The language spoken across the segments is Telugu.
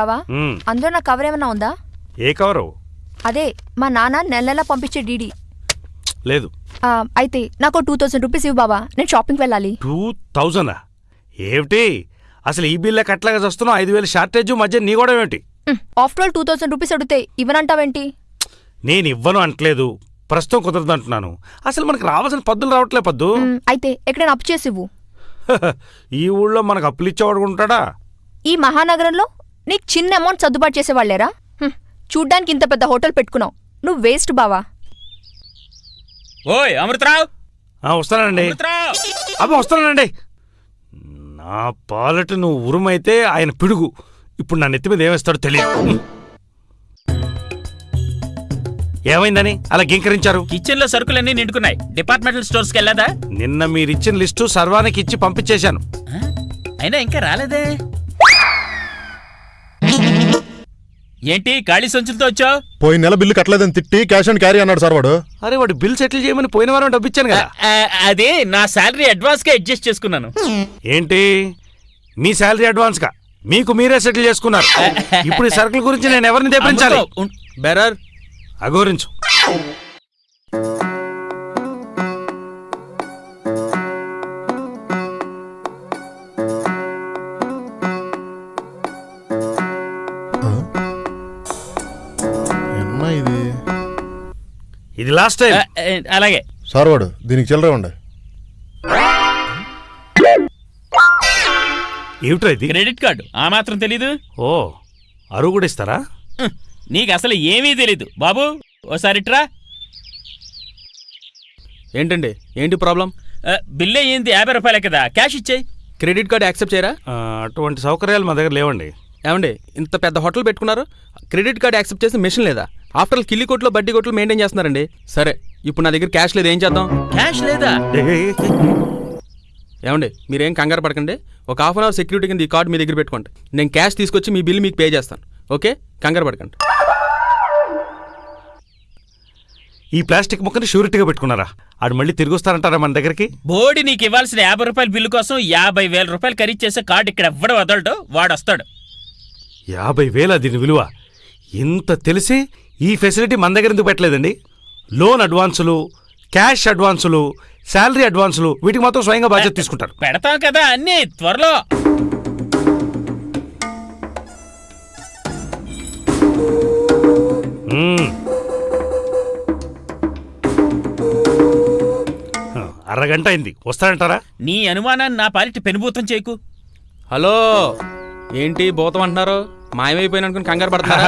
బావా? అందులో నా కవర్ ఏమన్నా ఉందా? ఏ కవరు అదే మా నాన్న నెల నెలా పంపించే డీడీ లేదు. అయితే నాకు టూ థౌసండ్ రూపీస్ ఇవ్వు బావా. నేను షాపింగ్కి వెళ్ళాలి. టూ థౌజండా ఏమిటి? అసలు ఈ బిల్లు కట్టలాగా వస్తున్నావు ఐదు వేలు షార్టేజ్ మధ్య నీ కూడా ఏమిటి? After all two thousand rupees అడిగితే ఇవ్వనంటావేంటి? నేను ఇవ్వను అంటలేదు ప్రస్తుతం కుదరదు అంటున్నాను. అసలు మనకు రావాల్సిన పద్దులు రావట్లే పద్దు. అయితే ఎక్కడైనా అప్పు చేసి ఇవ్వు. ఈ ఊళ్ళో మనకు అప్పులు ఇచ్చేవాడు ఉంటాడా? ఈ మహానగరంలో నీకు చిన్న అమౌంట్ సర్దుబాటు చేసేవాళ్ళేరా? హ్మ్, చూడ్డానికి ఇంత పెద్ద హోటల్ పెట్టుకున్నావు. నువ్వు వేస్ట్ బావా. ఓయ్ అమృతరావు! ఆ, వస్తానండి. అమృతరావు! అబ్బా వస్తానండి. నా పాలట నువ్వు ఉరుమైతే ఆయన పిడుగు. ఇప్పుడు నా నెత్తి మీద ఏమేస్తాడో తెలియదు. ఏమైందని? అలా గింకరించారు? కిచెన్లో సరుకులన్నీ నిండుకున్నాయి. డిపార్ట్మెంటల్ స్టోర్స్కి వెళ్ళదా? నిన్న మీరిచ్చిన లిస్టు సర్వానికి ఇచ్చి పంపించేశాను? అయినా ఇంకా రాలేదే? ఏంటి ఖాళీ సంచులతో వచ్చావు? పోయిన నెల బిల్లు కట్టలేదని తిట్టి క్యాష్ అండ్ క్యారీ అన్నాడు సార్ వాడు. అరే వాడు బిల్ సెటిల్ చేయమని పోయిన వారం డబ్బు ఇచ్చాను కదా అదే నా శాలరీ అడ్వాన్స్గా అడ్జస్ట్ చేసుకున్నాను. ఏంటి? మీ శాలరీ అడ్వాన్స్గా మీకు మీరే సెటిల్ చేసుకున్నారు. ఇప్పుడు ఈ సరుకుల గురించి నేను ఎవరిని తెప్పించాలి? బెరర్. అఘోరించు. లాస్ట్ టైం అలాగే. సార్ వాడు దీనికి చిల్లరే ఉండే ఏమిట్రా ఇది? Credit card. ఆ మాత్రం తెలీదు? ఓ అరువు కూడా ఇస్తారా? నీకు అసలు ఏమీ తెలీదు. బాబు ఓసారి ట్రా ఏంటండి? ఏంటి ప్రాబ్లం? బిల్ అయ్యింది యాభై రూపాయలే కదా. క్యాష్ ఇచ్చేయి. క్రెడిట్ కార్డు యాక్సెప్ట్ చేయరా? అటువంటి సౌకర్యాలు మా దగ్గర లేవండి. ఏమండి? ఇంత పెద్ద హోటల్ పెట్టుకున్నారు? క్రెడిట్ కార్డు యాక్సెప్ట్ చేసే మెషిన్ లేదా? ఆఫ్టర్ ఆల్ కిల్లి కొట్లో బడ్డీ కొట్లు మెయింటైన్ చేస్తున్నారండి. సరే ఇప్పుడు నా దగ్గర క్యాష్ లేదు ఏం చేద్దాం? క్యాష్ లేదా? ఏమండి మీరేం కంగారు పడకండి. ఒక హాఫ్ అన్ అవర్ సెక్యూరిటీ కింద ఈ కార్డు మీ దగ్గర పెట్టుకోండి. నేను క్యాష్ తీసుకొచ్చి మీ బిల్ మీకు పే చేస్తాను. ఓకే? కంగారు పడకండి. ఈ ప్లాస్టిక్ ముక్కని షూరిటీగా పెట్టుకున్నారా? ఆడు మళ్ళీ తిరిగి వస్తారంటారా మన దగ్గరికి? బోడి నీకు ఇవ్వాల్సిన యాభై రూపాయల బిల్లు కోసం యాభై వేల రూపాయలు ఖరీదు చేసే కార్డు ఇక్కడ ఎవ్వడు వదలడు వాడు వస్తాడు. యాభై వేల దీని విలువ. ఇంత తెలిసి ఈ ఫెసిలిటీ మన దగ్గర ఎందుకు పెట్టలేదండి? లోన్ అడ్వాన్సులు క్యాష్ అడ్వాన్సులు శాలరీ అడ్వాన్సులు వీటికి మాత్రం స్వయంగా బాధ్యత తీసుకుంటారు. పెడతాం కదా అన్ని త్వరలో. అరగంట అయింది. వస్తాడంటారా? నీ అనుమానాన్ని నా పాలిటి పెనుభూతం చేయకు. హలో ఏంటి భూతం అంటున్నారు? మాయమైపోయిన అనుకుని కంగారు పడుతున్నారా?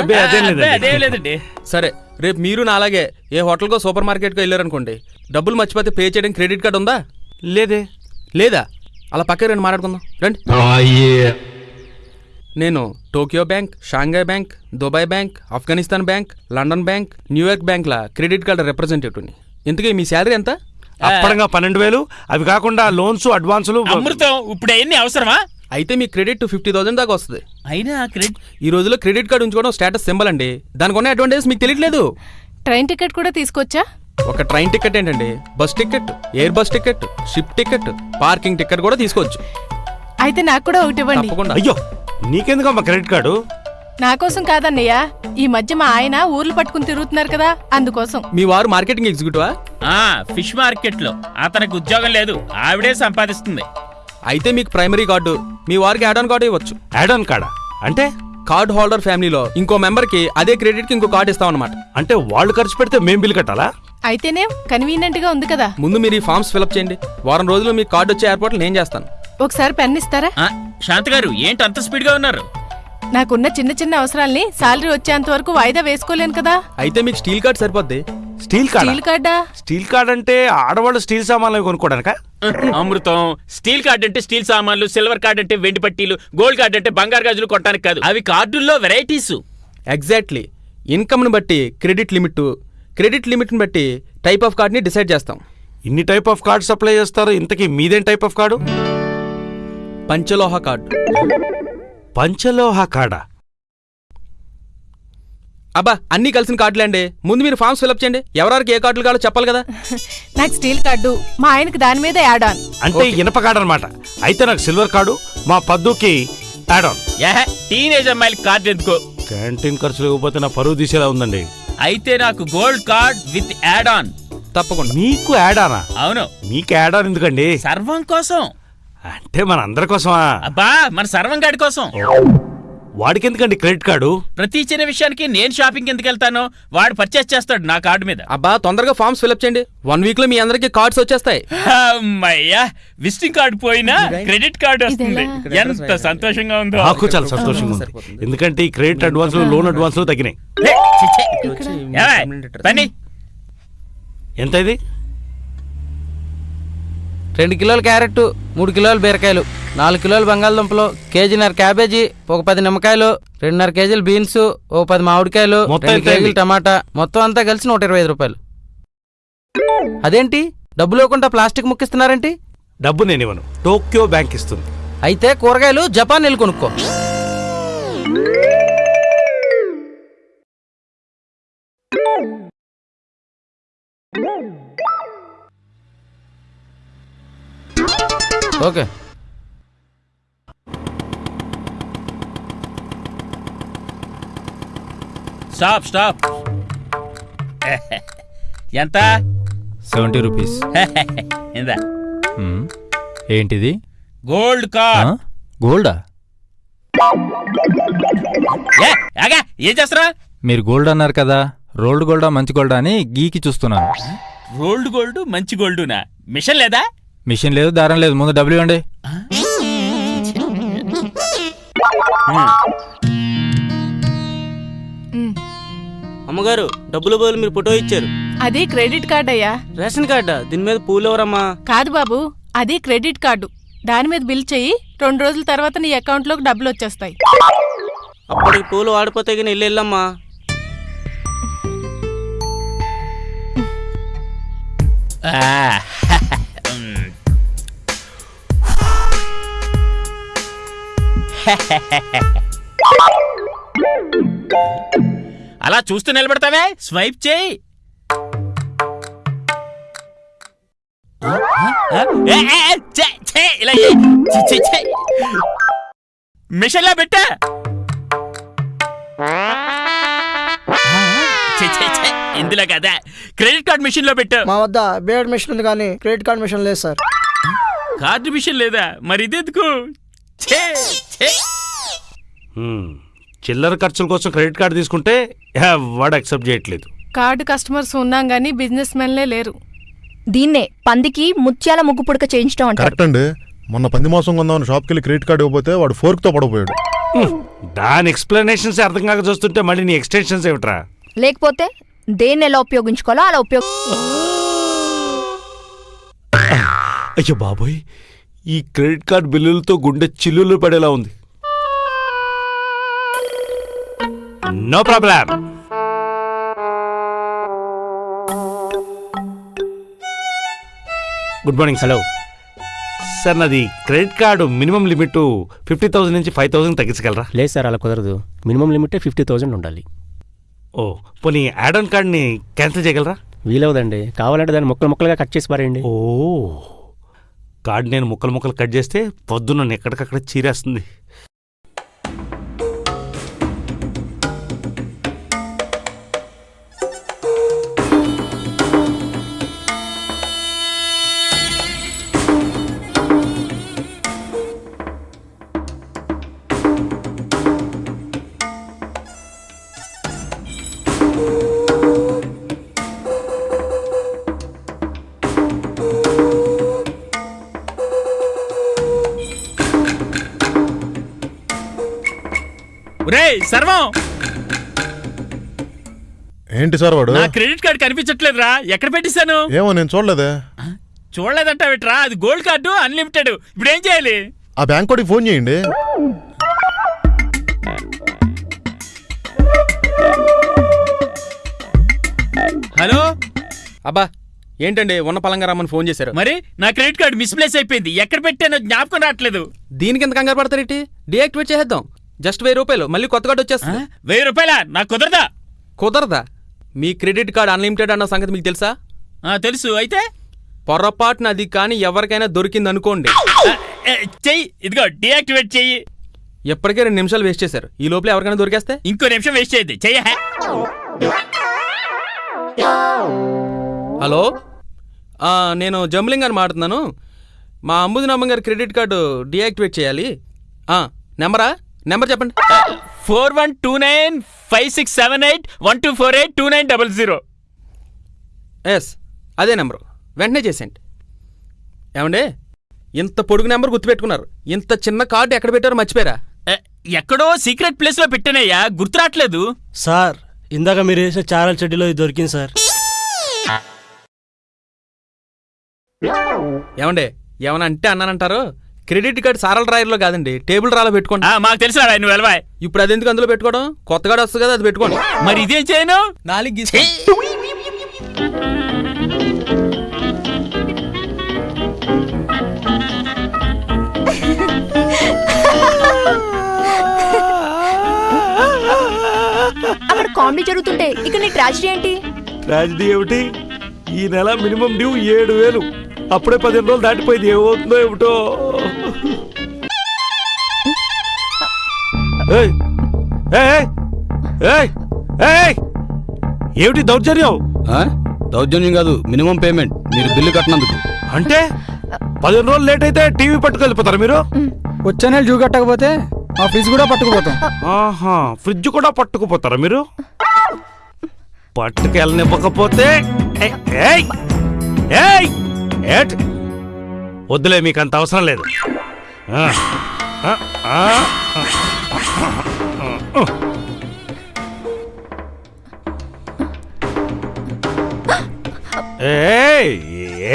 అదేం లేదండి. సరే రేపు మీరు నా అలాగే ఏ హోటల్కో సూపర్ మార్కెట్కో వెళ్ళారనుకోండి డబ్బులు మర్చిపోతే పే చేయడానికి క్రెడిట్ కార్డు ఉందా? లేదే. లేదా? అలా పక్క రండి మాట్లాడుకుందాం. రండి. నేను Tokyo bank Shanghai bank Dubai bank Afghanistan bank London bank New York బ్యాంక్ల credit card రిప్రజెంటేటివ్ని ఇంతకీ మీ శాలరీ ఎంత? అప్పడంగా పన్నెండు వేలు. అవి కాకుండా లోన్స్ అడ్వాన్సులు. అమృతం ఇప్పుడు అవన్నీ అవసరమా? అయితే మీ క్రెడిట్ ఫిఫ్టీ థౌసండ్ దాకా వస్తుంది. అయినా క్రెడిట్ ఈ రోజుల్లో క్రెడిట్ కార్డు ఉంచుకోవడం స్టేటస్ సింబల్ అండి. దానికి ఉన్న అడ్వాంటేజ్ మీకు తెలియట్లేదు. ట్రైన్ టికెట్ కూడా తీసుకొచ్చా? ఒక ట్రైన్ టికెట్ ఏంటండి? Bus ticket air bus ticket ship ticket parking ticket కూడా తీసుకోవచ్చు. అయితే నాకు కూడా ఒకటి ఇవ్వండి. తప్పకుండా. అయ్యో నీకెందుకమ్మా క్రెడిట్ కార్డు? నా కోసం కాదన్నయ్య ఈ మధ్య మా ఆయన ఊర్లు పట్టుకుని తిరుగుతున్నారు కదా అందుకోసం. మీ వారు మార్కెటింగ్ ఎగ్జిక్యూటివా? ఆ ఫిష్ మార్కెట్లో అతనికి ఉద్యోగం లేదు ఆవిడే సంపాదిస్తుంది. అయితే మీకు ప్రైమరీ కార్డు మీ వారికి యాడ్ ఆన్ కార్డు ఇవ్వచ్చు. యాడ్ ఆన్ కార్డా అంటే? కార్డ్ హోల్డర్ ఫ్యామిలీలో ఇంకో మెంబర్కి అదే క్రెడిట్కి ఇంకో కార్డు ఇస్తాం అనమాట అంటే వాళ్ళు ఖర్చు పెడితే మేం బిల్ కట్టాలా? అయితేనే కన్వీనియంట్గా ఉంది కదా. ముందు మీరు ఈ ఫామ్స్ ఫిలప్ చేయండి. వారం రోజులు మీకు కార్డు వచ్చే ఏర్పాట్లు నేను చేస్తాను. ఒకసారి పెన్ ఇస్తారా? ఆ, శాంతి గారు ఏంటి అంత స్పీడ్గా ఉన్నారు? నాకున్న చిన్న చిన్న అవసరాల్ని సాలరీ వచ్చేంత వరకు వాయిదా వేసుకోలేను కదా. అయితే మీకు స్టీల్ కార్డ్ సరిపోద్ది. Steel card? స్టీల్ కార్డా? స్టీల్ కార్డ్ అంటే ఆడవాళ్ళు స్టీల్ సామాన్లు కొనుక్కోడానికా అమృతం స్టీల్ కార్డ్ అంటే స్టీల్ సామాన్లు సిల్వర్ కార్డ్ అంటే వెండి పట్టీలు గోల్డ్ కార్డ్ అంటే బంగారు గాజులు కొట్టడానికి కాదు. అవి కార్డుల్లో వెరైటీస్. ఎగ్జాక్ట్లీ ఇన్కమ్ని బట్టి క్రెడిట్ లిమిట్ క్రెడిట్ లిమిట్ని బట్టి టైప్ ఆఫ్ కార్డ్ని డిసైడ్ చేస్తాం. ఇన్ని టైప్ ఆఫ్ కార్డ్ సప్లై చేస్తారు? ఇంతకీ మీదేం టైప్ ఆఫ్ కార్డు? పంచలోహ కార్డు. పంచలోహ కార్డా అబ్బా అన్నీ కలిసిన కార్డులే అండి. ముందు మీరు ఫామ్స్ ఫిలప్ చేయండి. ఎవరెవరికి ఏ కార్డులు కావాలో చెప్పాలి కదా. నాకు స్టీల్ కార్డు మా ఆయనకి దాని మీద యాడ్ ఆన్ అంటే ఇనప కార్డు అనమాట అయితే నాకు సిల్వర్ కార్డు మా పద్దుకి యాడ్ ఆన్ ఏహే టీనేజ్ అమ్మాయిలకి కార్డు ఎందుకో? క్యాంటీన్ ఖర్చులు ఇవ్వకపోతే నా పరువు తీసేలా ఉందండి. అయితే నాకు gold card with add on తప్పకుండా. మీకు యాడ్ ఆనా అవును. మీకు యాడ్ ఆన్ ఎందుకండి? సర్వం కోసం. అంటే మన అందరి కోసమా? అబ్బా మన సర్వం గాడి కోసం. వాడికి ఎందుకండి క్రెడిట్ కార్డు? ప్రతి చిన్న విషయానికి నేను షాపింగ్ ఎందుకు వెళ్తాను వాడు పర్చేస్ చేస్తాడు నా కార్డు మీద. అబ్బా తొందరగా ఫామ్స్ ఫిల్అప్ చేయండి. వన్ వీక్లో మీ అందరికి కార్డ్స్ వచ్చేస్తాయి. అమ్మయ్యా విజిటింగ్ కార్డు పోయినా క్రెడిట్ కార్డు వస్తుంది. ఎంత సంతోషంగా ఉందో. నాకు చాలా సంతోషంగా ఉంది. ఎందుకంటే ఈ క్రెడిట్ అడ్వాన్స్లు లోన్ అడ్వాన్స్లు తగ్గినాయి. ఎంత ఇది? రెండు కిలోల క్యారెట్ మూడు కిలోల బీరకాయలు నాలుగు కిలోల బంగాళదుంపలు కేజీన్నర క్యాబేజీ ఒక పది నిమ్మకాయలు రెండున్నర కేజీలు బీన్స్ ఒక పది మామిడికాయలు రెండు? కేజీలు టమాటా మొత్తం అంతా కలిసి నూట ఇరవై ఐదు రూపాయలు. అదేంటి? డబ్బులు ఇవ్వకుండా ప్లాస్టిక్ ముక్కిస్తున్నారేంటి? డబ్బు నేను ఇవ్వను. టోక్యో బ్యాంక్ ఇస్తుంది. అయితే కూరగాయలు జపాన్ వెళ్ళి కొనుక్కో. ఓకే. Stop stop. ఎంత? Seventy rupees. ఇందా. మ్మ్. ఏంటిది? గోల్డ్ ఆ? కార్డ్ గోల్డా? ఏ ఆగా ఏం చేస్తారా మీరు గోల్డ్ అన్నారు కదా రోల్డ్ గోల్డా మంచి గోల్డా అని గీకి చూస్తున్నాను. రోల్డ్ గోల్డ్ మంచి గోల్డునా? మిషన్ లేదా? మిషన్ లేదు దారం లేదు. ముందు డబ్బులు ఇవ్వండి అమ్మగారు డబ్బుల బదులు మీరు ఫోటో ఇచ్చారు. అది క్రెడిట్ కార్డ్ అయ్యా. రేషన్ కార్డా? దీని మీద పూలు ఎవరమ్మా? కాదు బాబు అది క్రెడిట్ కార్డు. దాని మీద బిల్ చెయ్యి రెండు రోజుల తర్వాత నీ అకౌంట్లోకి డబ్బులు వచ్చేస్తాయి. అప్పటికి పూలు వాడిపోతే కానీ ఇల్లు వెళ్ళమ్మా ఆ, అలా చూస్తూ నిలబడతావే? స్వైప్ చేయి. ఇలా. మిషన్లో పెట్టా. ఇందులో కదా. క్రెడిట్ కార్డ్ మిషన్లో పెట్టా. మా వద్ద బేడ్ మిషన్ ఉంది కానీ క్రెడిట్ కార్డ్ మిషన్ లేదు సార్. కార్డు మిషన్ లేదా? మరి ఇదెందుకు. చిల్లర ఖర్చుల కోసం క్రెడిట్ కార్డు తీసుకుంటే వాడు యాక్సెప్ట్ చేయట్లేదు. కార్డు కస్టమర్స్ ఉన్నాం కానీ బిజినెస్ మెన్లే లేరు. దీన్నే పందికి ముత్యాల ముగ్గు పుడక చేయించడం కరెక్ట్ అండి. మొన్న పంది మాసం కొందామని షాప్కి వెళ్ళి క్రెడిట్ కార్డు ఇవ్వకపోతే వాడు ఫోర్క్తో పడపోయాడు. దాని ఎక్స్ప్లెనేషన్స్ అర్థం కాక చూస్తుంటే మళ్ళీ నీ ఎక్స్టెన్షన్స్ ఏమిట్రా? లేకపోతే దేన్ని ఎలా ఉపయోగించుకోవాలో అలా ఉపయోగ అయ్యో బాబోయ్ ఈ క్రెడిట్ కార్డ్ బిల్లులతో గుండె చిల్లులు పడేలా ఉంది. No problem good morning hello sir నాది credit card minimum limit fifty thousand నుంచి ఫైవ్ థౌసండ్ తగ్గించగలరా? లేదు సార్ అలా కుదరదు. మినిమం లిమిటే ఫిఫ్టీ థౌజండ్ ఉండాలి. ఓ పోనీ యాడ్ ఆన్ కార్డ్ని క్యాన్సిల్ చేయగలరా? వీలవదండి. కావాలంటే దాన్ని ముక్కలు ముక్కలుగా కట్ చేసి పారేయండి. ఓ. కార్డ్ నేను ముక్కలు ముక్కలు కట్ చేస్తే పొద్దున్న ఎక్కడికక్కడ చీరేస్తుంది. సర్వం! ఏంటి సార్ వాడు? నా క్రెడిట్ కార్డ్ కనిపించట్లేదురా. ఎక్కడ పెట్టిస్తాను ఏమో నేను చూడలేదే. చూడలేదంటావిట్రా? అది గోల్డ్ కార్డు అన్లిమిటెడ్ ఇప్పుడు ఏం చేయాలి? ఆ బ్యాంక్ కోడికి ఫోన్ చేయండి. హలో? అబ్బా ఏంటండి ఉన్న పలంగా రమ్మని ఫోన్ చేశారు? మరి నా క్రెడిట్ కార్డు మిస్ప్లేస్ అయిపోయింది. ఎక్కడ పెట్టానో జ్ఞాపకం రావట్లేదు. దీనికి ఎంత కంగారు పడతారేంటి డియాక్టివేట్ చేసేద్దాం. జస్ట్ వెయ్యి రూపాయలు. మళ్ళీ కొత్త కార్డు ఆ? వచ్చేస్తుంది వెయ్యి రూపాయల? నాకు కుదరదా? కుదరదా? మీ క్రెడిట్ కార్డ్ అన్లిమిటెడ్ అన్న సంగతి మీకు తెలుసా? తెలుసు. అయితే? పొరపాటున అది కానీ ఎవరికైనా దొరికింది అనుకోండి. చెయ్యి. ఇదిగో డియాక్టివేట్ చెయ్యి. ఎప్పటికే రెండు నిమిషాలు వేస్ట్ చేశారు. ఈ లోపల ఎవరికైనా దొరికేస్తే? ఇంకో నిమిషం వేస్ట్ చేయద్దు. చెయ్య హలో? నేను జంబ్లింగ్ అని మాట్లాడుతున్నాను. మా అంబుదినమ్మ గారి క్రెడిట్ కార్డు డీయాక్టివేట్ చేయాలి. నెంబరా? నెంబర్ చెప్పండి. Four one two nine five six seven eight one two four eight two nine double zero. Yes అదే నెంబరు. వెంటనే చేసేయండి. ఏమండే? ఇంత పొడుగు నెంబర్ గుర్తుపెట్టుకున్నారు. ఇంత చిన్న కార్డు ఎక్కడ పెట్టారో మర్చిపోయారా? ఎక్కడో సీక్రెట్ ప్లేస్లో పెట్టానయ్యా. గుర్తురాట్లేదు సార్ ఇందాక మీరు వేసే చారల చెడ్డీలో ఇది దొరికింది సార్. ఏమండే? ఏమన్నా అంటే అన్నానంటారు? క్రెడిట్ కార్డు సారల డ్రాయర్లో కాదండి టేబుల్ రాలో పెట్టుకోండి. మాకు తెలుసు నువ్వు వెళ్ళవా? ఇప్పుడు అది ఎందుకు అందులో పెట్టుకోవడం? కొత్త కార్డు వస్తుంది కదా అది పెట్టుకోండి. మరి ఇదేం చేయను? నాలుగు అక్కడ కామెడీ జరుగుతుంటే ఇక్కడ నీ ట్రాజడీ ఏంటి? ట్రాజిడీ ఏమిటి? ఈ నెల మినిమం డ్యూ ఏడు వేలు. అప్పుడే పదిహేను రోజులు దాటిపోయింది. ఏమవుతుందో ఏమిటో! ఏమిటి దౌర్జన్యం దౌర్జన్యం కాదు మినిమం పేమెంట్ మీరు బిల్లు కట్టినందుకు అంటే పదిహేను రోజులు లేట్ అయితే టీవీ పట్టుకెళ్ళిపోతారు మీరు వచ్చే నెల జూ కట్టకపోతే ఆ ఫ్రిడ్జ్ కూడా పట్టుకుపోతాం ఆహా ఫ్రిడ్జ్ కూడా పట్టుకుపోతారా మీరు పట్టుకెళ్ళనివ్వకపోతే ఏయ్! ఏయ్! ఏయ్! ఏట్ వద్దులే మీకు అంత అవసరం లేదు!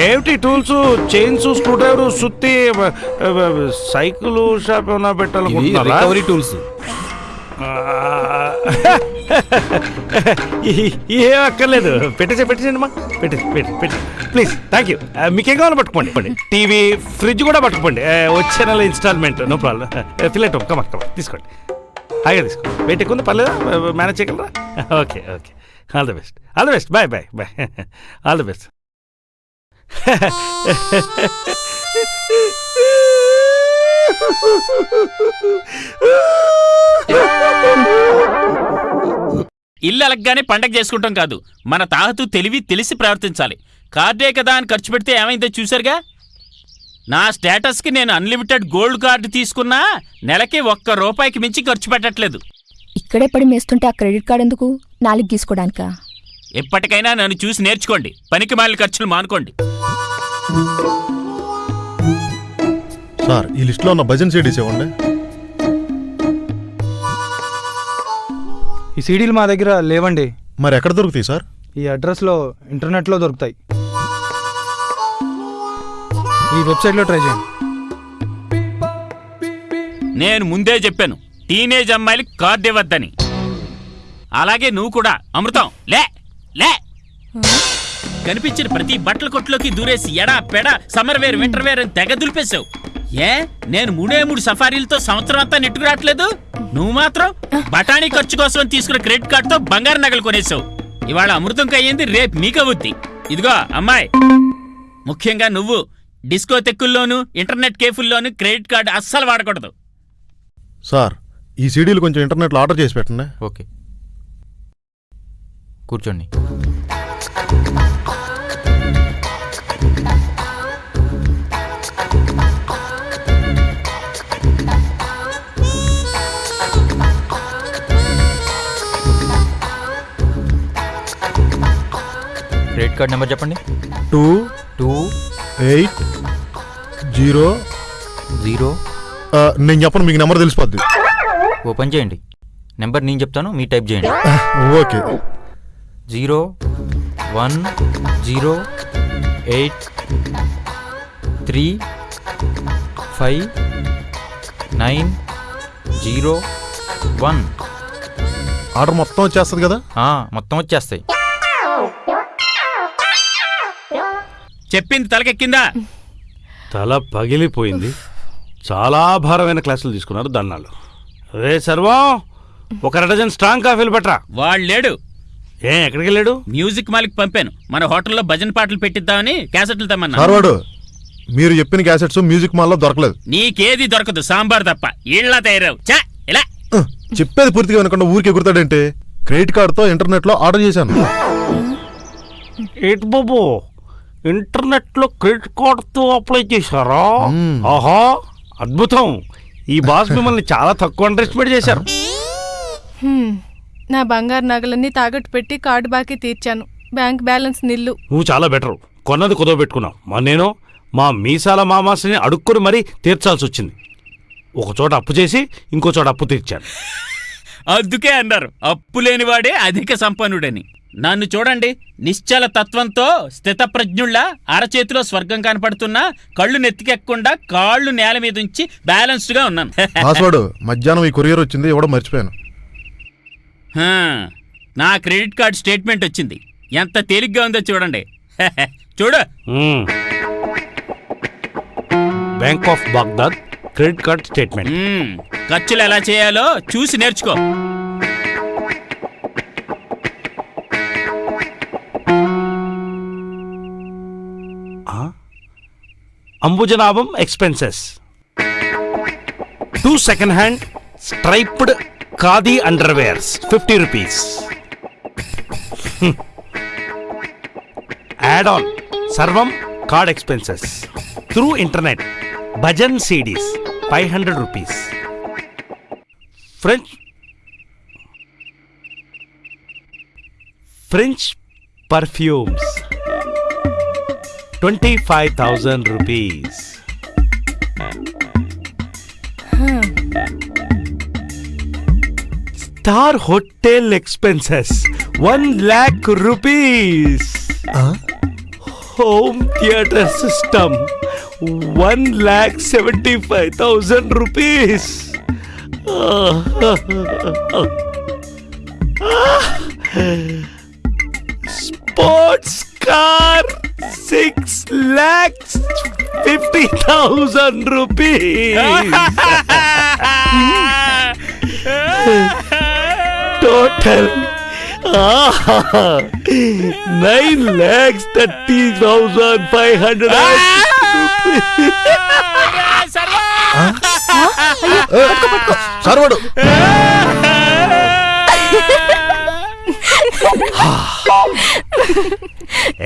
ఏమిటి టూల్స్ చైన్స్ స్క్రూ డ్రైవర్ సుత్తి సైకిల్ షాప్ ఏమైనా పెట్టాలనుకుంటున్నారా? రికవరీ టూల్స్ ఏం అక్కర్లేదు. పెట్టేసే పెట్టేసండి మా పెట్టేసి పెట్టి పెట్టి ప్లీజ్ థ్యాంక్ యూ మీకేం కావాలో పట్టుకోండి పట్టుకోండి. టీవీ ఫ్రిడ్జ్ కూడా పట్టుకోండి ఆ, వచ్చే నెల ఇన్స్టాల్మెంట్ నో ప్రాబ్లం ఫిలెట్ కమా కమా తీసుకోండి. హాయిగా తీసుకోండి. వెయిట్ ఎక్కువ పర్లేదా? మేనేజ్ చేయగలరా? Okay okay all the best all the best bye bye bye all the best ఇల్లు అలగ్గానే పండగ చేసుకుంటాం కాదు. మన తాహతు తెలివి తెలిసి ప్రవర్తించాలి. కార్డే కదా అని ఖర్చు పెడితే ఏమైందో చూసారుగా నా స్టేటస్కి నేను అన్లిమిటెడ్ గోల్డ్ కార్డు తీసుకున్నా నెలకి ఒక్క రూపాయికి మించి ఖర్చు పెట్టట్లేదు. ఇక్కడే పడి మేస్తుంటే ఆ క్రెడిట్ కార్డ్ ఎందుకు? నాలుగు గీసుకోవడానికా ఎప్పటికైనా నన్ను చూసి నేర్చుకోండి. పనికి మాలిన ఖర్చులు మానుకోండి. సార్ ఈ లిస్ట్లో ఉన్న భజన్ సీడీస్ ఇవ్వండి ఈ సీడీలు మా దగ్గర లేవండి. మరి ఎక్కడ దొరుకుతాయి సార్? ఈ అడ్రస్లో ఇంటర్నెట్లో దొరుకుతాయి. ఈ వెబ్సైట్లో ట్రై చేయండి. నేను ముందే చెప్పాను టీనేజ్ అమ్మాయిలకి కార్డు ఇవ్వద్దని అలాగే నువ్వు కూడా అమృతం లే లే. కనిపించిన ప్రతి బట్టల కొట్టులోకి దూరేసి ఎడా పెడ సమ్మర్ వేర్ వింటర్ వేర్ అని తెగ దులిపేశావు. ఏ? నేను మూడే మూడు సఫారీలతో సంవత్సరం అంతా నెట్టుకురావట్లేదు నువ్వు మాత్రం బఠానీ ఖర్చు కోసం తీసుకున్న క్రెడిట్ కార్డుతో బంగారు నగలు కొనేసావు. ఇవాళ అమృతం అయ్యింది రేపు మీకవుద్ది ఇదిగో అమ్మాయి. ముఖ్యంగా నువ్వు డిస్కో తెక్కుల్లోను ఇంటర్నెట్ కేఫుల్లోను క్రెడిట్ కార్డు అస్సలు వాడకూడదు. సార్ ఈ సీడీలు కొంచెం ఇంటర్నెట్లో ఆర్డర్ చేసి పెట్టండి. ఓకే. కూర్చోండి. కార్డ్ నెంబర్ చెప్పండి. Two two eight zero. Zero. నేను చెప్పను మీకు నెంబర్ తెలిసిపోద్ది. ఓపెన్ చేయండి. నెంబర్ నేను చెప్తాను మీ టైప్ చేయండి. Okay. Zero one zero eight three five nine zero one. Order మొత్తం వచ్చేస్తుంది కదా? మొత్తం వచ్చేస్తాయి. చెప్పింది తలకెక్కిందా? తల పగిలిపోయింది. చాలా భారమైన క్లాసులు తీసుకున్నారు దన్నాలు రే సర్వం ఒక డజన్ స్ట్రాంగ్ కాఫీలు పట్రా వాడు లేడు ఏ ఎక్కడికి వెళ్ళాడు మ్యూజిక్ మాలిక్ పంపాను. మన హోటల్లో భజన పాటలు పెట్టిద్దామని క్యాసెట్లు తెమ్మన్నా మీరు చెప్పిన క్యాసెట్స్ మ్యూజిక్ మాల్లో దొరకలేదు. నీకేది దొరకదు సాంబార్ తప్ప. ఇళ్ళ తయారావు. చా ఇలా. ఉహ్, చెప్పేది పూర్తిగా వినకుండా ఊరికి ఎగురుతాడంటే? క్రెడిట్ కార్డుతో ఇంటర్నెట్లో ఆర్డర్ చేశాను. ఏంటి బాబు ఇంటర్నెట్లో క్రెడిట్ కార్డుతో అప్లై చేశారా? ఆహా అద్భుతం. ఈ బాస్ మిమ్మల్ని చాలా తక్కువ అండర్ ఎస్టిమేట్ చేశారు. హ్మ్. నా బంగారు నగలన్నీ తాకట్టు పెట్టి కార్డు బాకీ తీర్చాను. బ్యాంక్ బ్యాలెన్స్ నిల్లు. నువ్వు చాలా బెటర్ కొన్నది కుదవ పెట్టుకున్నావు. మా నేను మా మీసాల మామాసిని అడుక్కుని మరీ తీర్చాల్సి వచ్చింది. ఒక చోట అప్పు చేసి ఇంకో చోట అప్పు తీర్చాను. అందుకే అన్నారు. అప్పు లేనివాడే అధిక సంపన్నుడని. నన్ను చూడండి. నిశ్చల తత్వంతో స్థితప్రజ్ఞుళ్ళ అరచేతిలో స్వర్గం కనపడుతున్నా కళ్ళు నెత్తికెక్కకుండా కాళ్ళు నేల మీద ఉంచి బ్యాలెన్స్డ్గా ఉన్నాను. పాస్వర్డ్ మధ్యాహ్నం ఈ కొరియర్ వచ్చింది ఇవ్వడం మర్చిపోయాను. హా, నా క్రెడిట్ కార్డ్ స్టేట్మెంట్ వచ్చింది. ఎంత తేలిగ్గా ఉందో చూడండి. చూడు. Bank of Baghdad credit card statement. ఖర్చులు ఎలా చేయాలో చూసి నేర్చుకో. Ambujanabham expenses two second hand striped khadi underwears fifty rupees add on Sarvam card expenses through internet bhajan CDs five hundred rupees French French perfumes 25,000 rupees. Star hotel expenses 1 lakh rupees. Huh? Home theater system 1 lakh 75,000 rupees. Sports car six lakhs fifty thousand rupees total nine lakhs thirty thousand five hundred సర్వడు.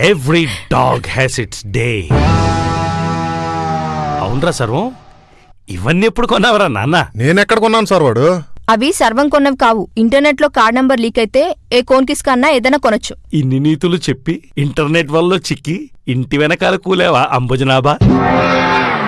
Every dog has its day అవునరా సర్వం? ఇవన్నీ ఎప్పుడు కొన్నావరా నాన్న? నేనెక్కడ కొన్నాను సార్ వాడు? అవి సర్వం కొన్నవి కావు. ఇంటర్నెట్లో కార్డ్ నంబర్ లీక్ అయితే ఏ కోన్కిస్ కన్నా ఏదైనా కొనొచ్చు. ఇన్ని నీతులు చెప్పి ఇంటర్నెట్ వల్ల చిక్కి ఇంటి వెనకాల కూలేవా అంబుజనాభా?